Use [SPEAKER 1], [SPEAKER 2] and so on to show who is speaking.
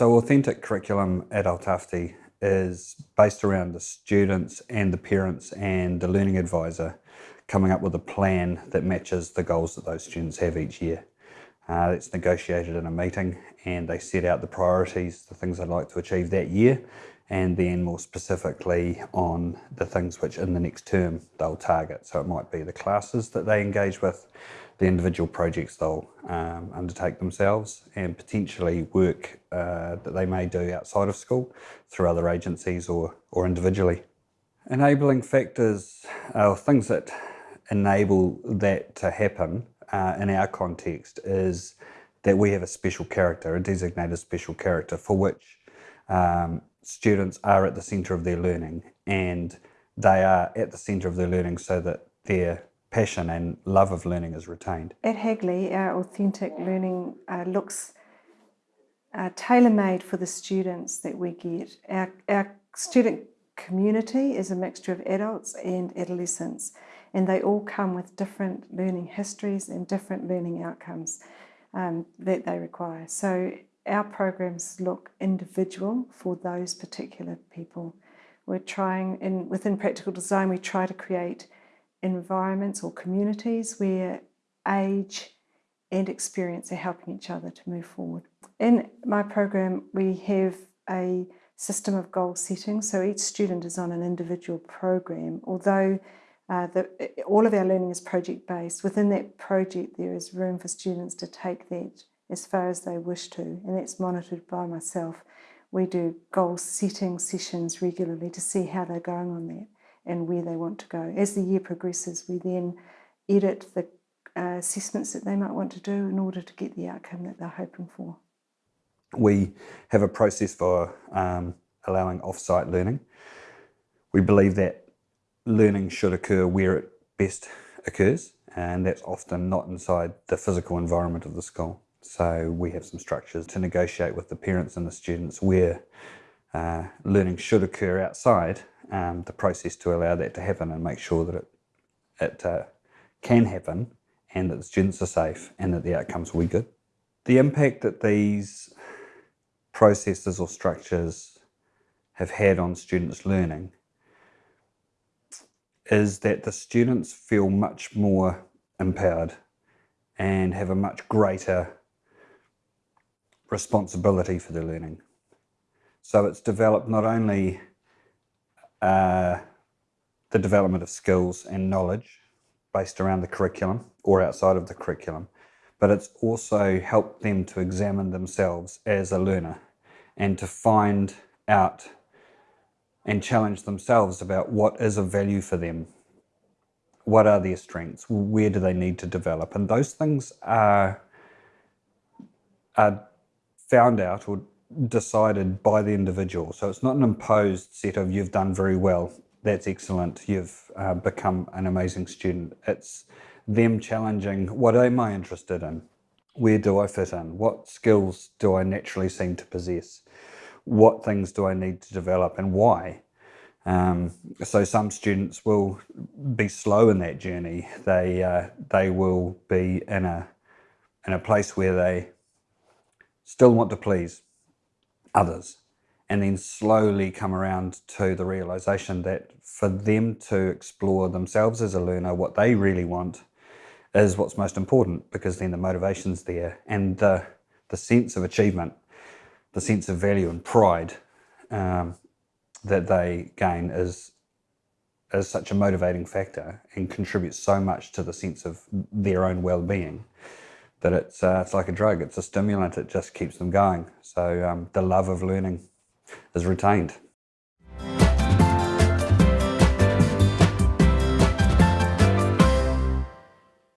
[SPEAKER 1] So Authentic Curriculum at Ao Tawhiti is based around the students and the parents and the learning advisor coming up with a plan that matches the goals that those students have each year. Uh, it's negotiated in a meeting and they set out the priorities, the things they'd like to achieve that year, and then more specifically on the things which in the next term they'll target. So it might be the classes that they engage with, the individual projects they'll um, undertake themselves, and potentially work uh, that they may do outside of school through other agencies or, or individually. Enabling factors are things that enable that to happen uh, in our context is that we have a special character, a designated special character for which um, students are at the centre of their learning and they are at the centre of their learning so that their passion and love of learning is retained.
[SPEAKER 2] At Hagley, our authentic learning uh, looks uh, tailor-made for the students that we get. Our, our student community is a mixture of adults and adolescents and they all come with different learning histories and different learning outcomes um, that they require. So our programs look individual for those particular people. We're trying, in, within practical design, we try to create environments or communities where age and experience are helping each other to move forward. In my program, we have a system of goal setting, so each student is on an individual program, although uh, the, all of our learning is project-based. Within that project, there is room for students to take that as far as they wish to, and that's monitored by myself. We do goal setting sessions regularly to see how they're going on that and where they want to go. As the year progresses, we then edit the uh, assessments that they might want to do in order to get the outcome that they're hoping for.
[SPEAKER 1] We have a process for um, allowing off-site learning. We believe that learning should occur where it best occurs, and that's often not inside the physical environment of the school. So we have some structures to negotiate with the parents and the students where uh, learning should occur outside, um, the process to allow that to happen and make sure that it, it uh, can happen and that the students are safe and that the outcomes will be good. The impact that these processes or structures have had on students' learning is that the students feel much more empowered and have a much greater responsibility for their learning. So it's developed not only uh, the development of skills and knowledge based around the curriculum or outside of the curriculum, but it's also helped them to examine themselves as a learner and to find out and challenge themselves about what is of value for them. What are their strengths? Where do they need to develop? And those things are, are found out or decided by the individual. So it's not an imposed set of you've done very well, that's excellent, you've uh, become an amazing student. It's them challenging what am I interested in? Where do I fit in? What skills do I naturally seem to possess? what things do I need to develop and why. Um, so some students will be slow in that journey. They uh, they will be in a in a place where they still want to please others, and then slowly come around to the realization that for them to explore themselves as a learner, what they really want is what's most important because then the motivation's there and the the sense of achievement the sense of value and pride um, that they gain is is such a motivating factor and contributes so much to the sense of their own well-being that it's uh, it's like a drug. It's a stimulant. It just keeps them going. So um, the love of learning is retained.